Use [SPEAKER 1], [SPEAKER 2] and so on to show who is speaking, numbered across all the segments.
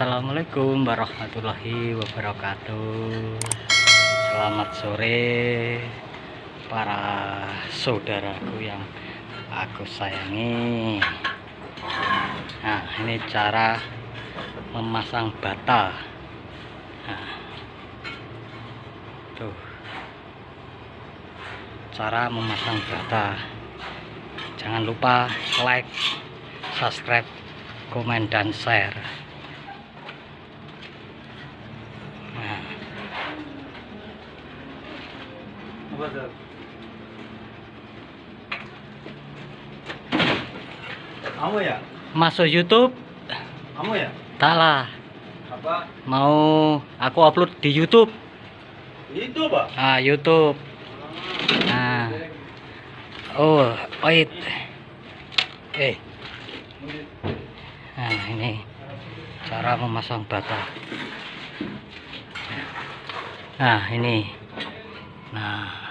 [SPEAKER 1] Assalamualaikum warahmatullahi wabarakatuh. Selamat sore Para saudaraku yang aku sayangi. Nah ini cara Memasang bata. Nah, Tuh. Cara memasang bata. Jangan lupa like Subscribe komen dan share
[SPEAKER 2] Kamu ya?
[SPEAKER 1] masuk YouTube.
[SPEAKER 2] Kamu ya?
[SPEAKER 1] tak lah
[SPEAKER 2] Apa?
[SPEAKER 1] mau aku upload di YouTube.
[SPEAKER 2] Itu, Pak.
[SPEAKER 1] ah YouTube. Nah oh wait. Eh. Nah ini cara memasang bata nah ini. Nah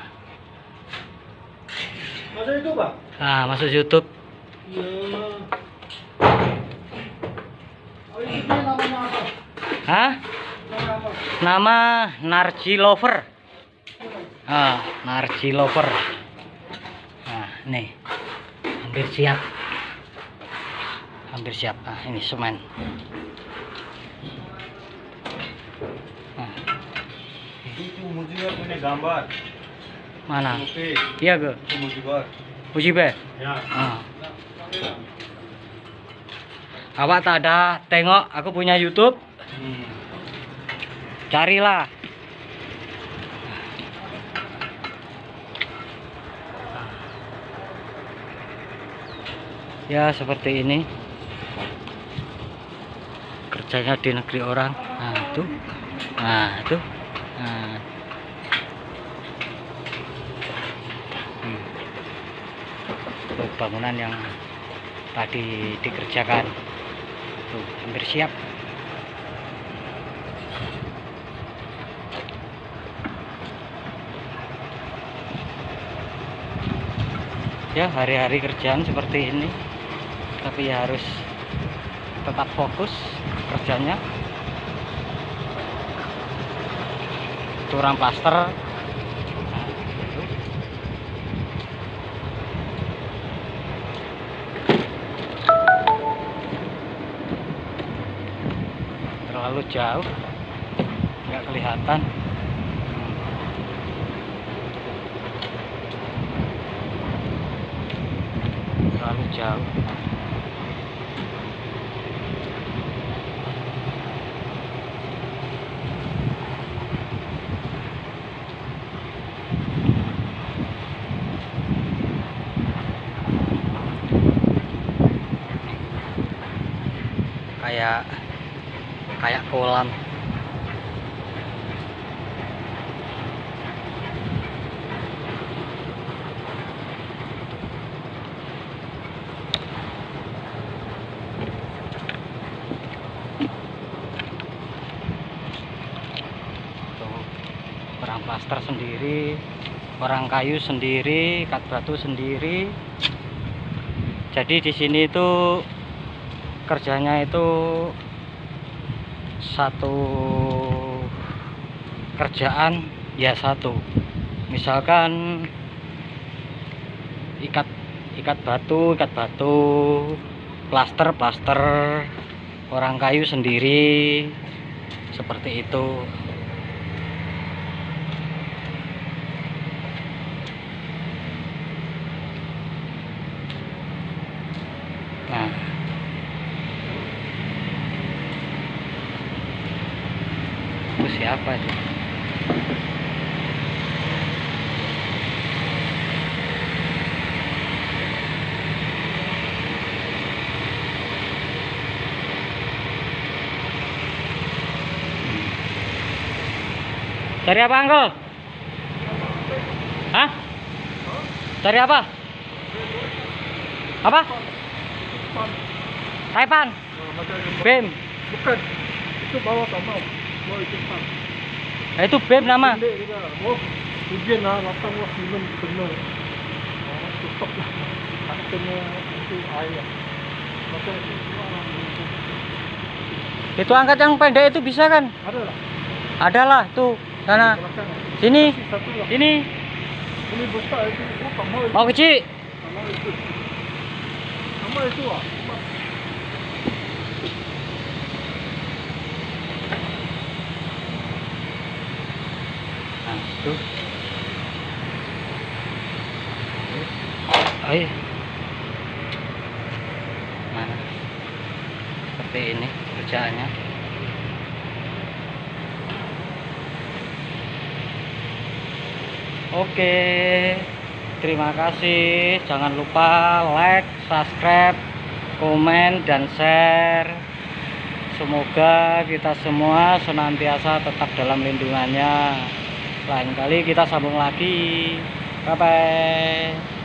[SPEAKER 2] Masa itu, Pak?
[SPEAKER 1] ah masuk YouTube
[SPEAKER 2] Iya. Oh, ini namanya apa?
[SPEAKER 1] Hah?
[SPEAKER 2] Nama apa?
[SPEAKER 1] Nama Narji Lover. Ah, Narji Lover. Nah, nih. Hampir siap. Hampir siap. Ah, ini semen. Nah,
[SPEAKER 2] Itu Mujibar punya gambar.
[SPEAKER 1] Mana? Iya. Puji be.
[SPEAKER 2] Ya.
[SPEAKER 1] Ah. Awak tak ada tengok aku punya YouTube?
[SPEAKER 2] Hmm.
[SPEAKER 1] Carilah. Ya seperti ini kerjanya di negeri orang. Nah itu, nah itu, nah. Hmm. Tuh, bangunan yang tadi dikerjakan, tuh hampir siap. ya hari-hari kerjaan seperti ini. Tapi ya harus tetap fokus kerjanya. Curang plaster terlalu jauh. Nggak kelihatan. Terlalu jauh. Kayak kayak kolam. Orang plaster sendiri orang kayu sendiri kat batu sendiri. Jadi di sini itu kerjanya itu satu kerjaan ya satu. Misalkan ikat ikat batu ikat batu plaster plaster orang kayu sendiri seperti itu siapa itu Cari apa, Uncle? Hah? Cari apa? Apa? Taipan. BEM.
[SPEAKER 2] Bukan. Itu bawa sama.
[SPEAKER 1] Nah, itu BEM nama.
[SPEAKER 2] Itu
[SPEAKER 1] angkat yang pendek itu bisa kan?
[SPEAKER 2] Ada lah.
[SPEAKER 1] Ada lah tuh sana. Sini. Ini mau kecil. Tuh. Ayo. Mana? Seperti ini kerjaannya. Oke. Terima kasih. Jangan lupa like, subscribe, komen dan share. Semoga kita semua senantiasa tetap dalam lindungannya. Lain kali kita sambung lagi. Bye bye.